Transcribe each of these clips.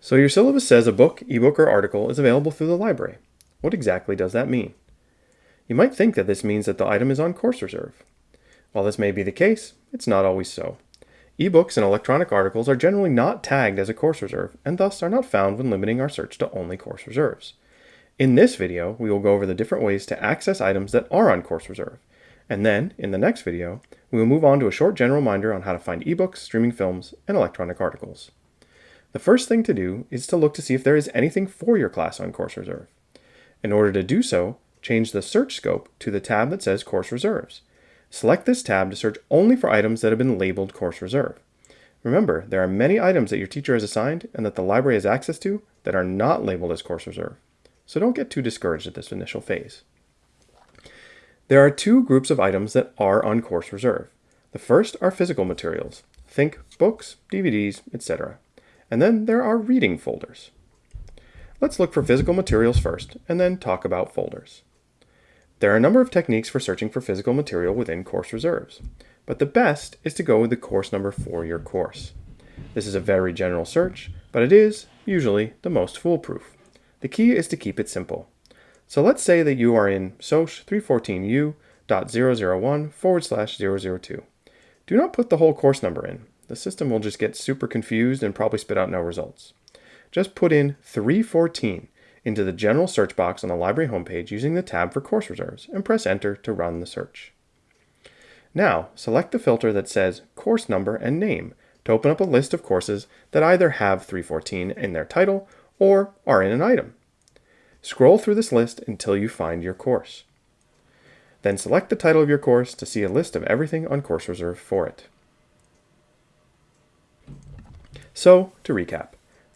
So your syllabus says a book, ebook, or article is available through the library. What exactly does that mean? You might think that this means that the item is on course reserve. While this may be the case, it's not always so. Ebooks and electronic articles are generally not tagged as a course reserve and thus are not found when limiting our search to only course reserves. In this video, we will go over the different ways to access items that are on course reserve. And then, in the next video, we will move on to a short general reminder on how to find ebooks, streaming films, and electronic articles. The first thing to do is to look to see if there is anything for your class on course reserve. In order to do so, change the search scope to the tab that says course reserves. Select this tab to search only for items that have been labeled course reserve. Remember, there are many items that your teacher has assigned and that the library has access to that are not labeled as course reserve. So don't get too discouraged at this initial phase. There are two groups of items that are on course reserve. The first are physical materials. Think books, DVDs, etc. And then there are reading folders. Let's look for physical materials first, and then talk about folders. There are a number of techniques for searching for physical material within course reserves, but the best is to go with the course number for your course. This is a very general search, but it is, usually, the most foolproof. The key is to keep it simple. So let's say that you are in SOC 314U.001 forward slash 002. Do not put the whole course number in. The system will just get super confused and probably spit out no results. Just put in 314 into the general search box on the library homepage using the tab for course reserves and press enter to run the search. Now, select the filter that says course number and name to open up a list of courses that either have 314 in their title or are in an item. Scroll through this list until you find your course. Then select the title of your course to see a list of everything on course reserve for it. So, to recap,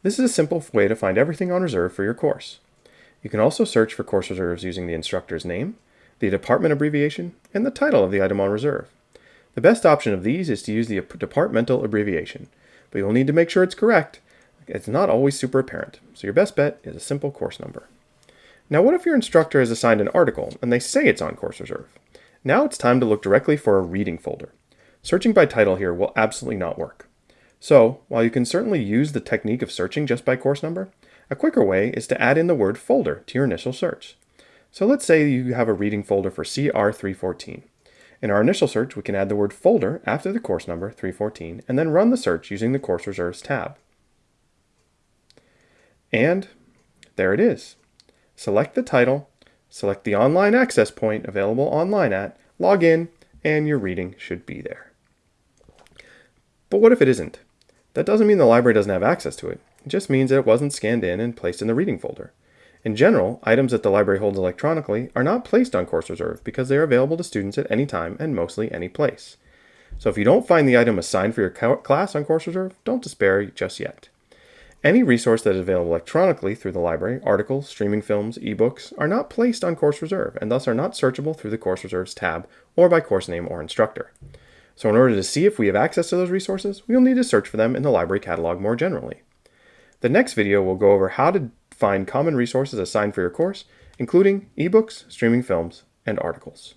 this is a simple way to find everything on reserve for your course. You can also search for course reserves using the instructor's name, the department abbreviation, and the title of the item on reserve. The best option of these is to use the departmental abbreviation, but you'll need to make sure it's correct. It's not always super apparent, so your best bet is a simple course number. Now what if your instructor has assigned an article and they say it's on course reserve? Now it's time to look directly for a reading folder. Searching by title here will absolutely not work. So, while you can certainly use the technique of searching just by course number, a quicker way is to add in the word folder to your initial search. So let's say you have a reading folder for CR314. In our initial search, we can add the word folder after the course number 314 and then run the search using the course reserves tab. And there it is. Select the title, select the online access point available online at, log in, and your reading should be there. But what if it isn't? That doesn't mean the library doesn't have access to it. It just means that it wasn't scanned in and placed in the reading folder. In general, items that the library holds electronically are not placed on course reserve because they are available to students at any time and mostly any place. So if you don't find the item assigned for your class on course reserve, don't despair just yet. Any resource that is available electronically through the library, articles, streaming films, ebooks, are not placed on course reserve and thus are not searchable through the course reserves tab or by course name or instructor. So in order to see if we have access to those resources, we will need to search for them in the library catalog more generally. The next video will go over how to find common resources assigned for your course, including ebooks, streaming films, and articles.